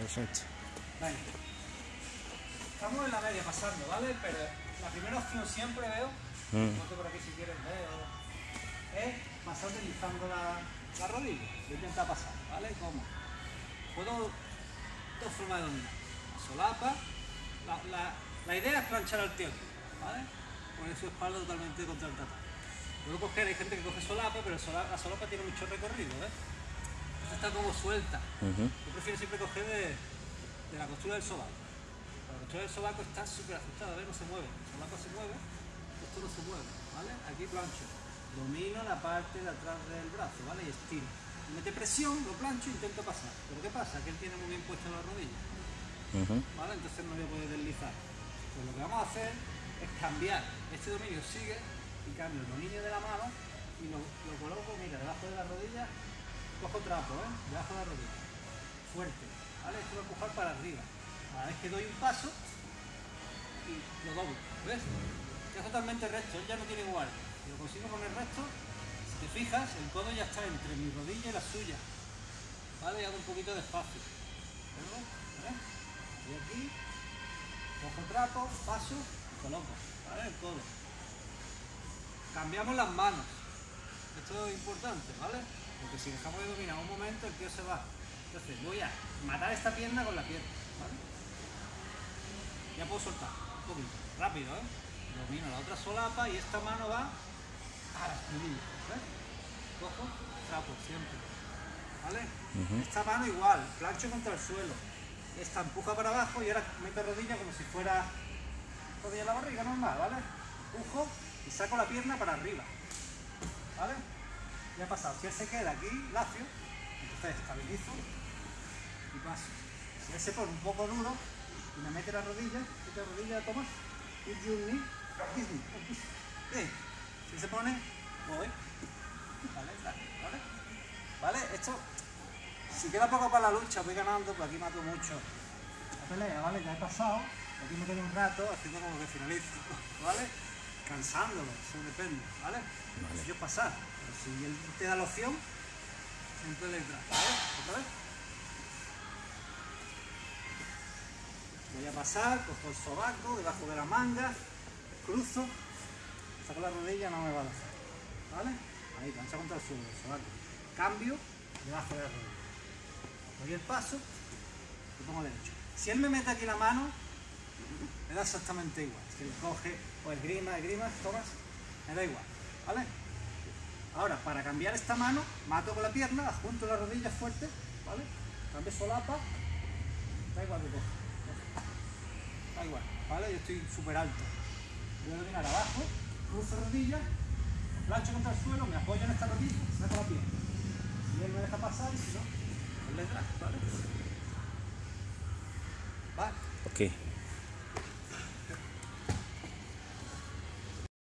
Perfecto. Venga. Estamos en la media pasando, ¿vale? Pero la primera opción siempre veo, Mm. ponte por aquí si quieres veo, es pasar deslizando la, la rodilla. Voy a intentar pasar, ¿vale? ¿Cómo? Puedo dos formas de dominar. Solapa. La, la, la idea es planchar al tío, ¿vale? Poner su espalda totalmente contra el tatán. Puedo coger, hay gente que coge solapa, pero la solapa tiene mucho recorrido, ¿ves? Está como suelta. Yo prefiero siempre coger de, de la costura del sobaco. La costura del sobaco está súper ajustada, ¿ves? No se mueve. El sobaco se mueve, esto no se mueve, ¿vale? Aquí plancho. Domino la parte de atrás del brazo, ¿vale? Y estiro. Mete presión, lo plancho e intento pasar. Pero ¿qué pasa? Que él tiene muy bien puesta la rodilla. ¿vale? Entonces no voy a poder deslizar. Pues lo que vamos a hacer es cambiar. Este dominio sigue y cambio el dominio de la mano y lo, lo coloco, mira, debajo de la rodilla, trapo, ¿eh? Debajo de la rodilla. Fuerte, ¿vale? Esto voy a empujar para arriba. Cada vez que doy un paso y lo doblo, ¿ves? Ya totalmente recto, él ya no tiene igual. Si lo consigo poner recto, si te fijas, el codo ya está entre mi rodilla y la suya. ¿Vale? Y hago un poquito de espacio. Y aquí, cojo trapo, paso y coloco, ¿vale? El codo. Cambiamos las manos. Esto es importante, ¿vale? Porque si dejamos de dominar un momento, el tío se va. Entonces voy a matar esta pierna con la pierna, ¿vale? Ya puedo soltar, un poquito, rápido, ¿eh? Domino la otra solapa y esta mano va a la espinilla, ¿ves? Cojo, trapo, siempre, ¿vale? Esta mano igual, plancho contra el suelo. Esta empuja para abajo y ahora meto rodilla como si fuera rodilla en la barriga normal, ¿vale? Empujo y saco la pierna para arriba, ¿vale? Ya ha pasado. Si él se queda aquí, lacio, entonces estabilizo y paso. Si él se pone un poco duro y me mete la rodilla, mete la rodilla, toma, y. Si se pone, voy. ¿Vale? Esto, si queda poco para la lucha, voy ganando, pues aquí mato mucho la pelea, ¿vale? Ya he pasado, aquí me quedo un rato haciendo como que finalizo, ¿vale? Cansándolo, eso depende, ¿vale? Si yo pasar, pero si él te da la opción, siempre le entra, ¿vale? ¿Otra vez? Voy a pasar, cojo el sobaco debajo de la manga, cruzo, saco la rodilla, no me va a hacer, ¿vale? Ahí, plancha contra el suelo, el sobaco. Cambio, debajo de la rodilla. Doy el paso, lo pongo derecho. Si él me mete aquí la mano, me da exactamente igual. Coge o esgrima, esgrima, tomas, me da igual, ¿vale? Ahora, para cambiar esta mano, mato con la pierna, junto la rodilla fuerte, ¿vale? Cambio solapa, da igual que coja. Da igual, ¿vale? Yo estoy súper alto. Voy a dominar abajo, cruzo rodilla, plancho contra el suelo, me apoyo en esta rodilla, saco la pierna. Si él me deja pasar y si no, él le ¿vale? Vale. Ok.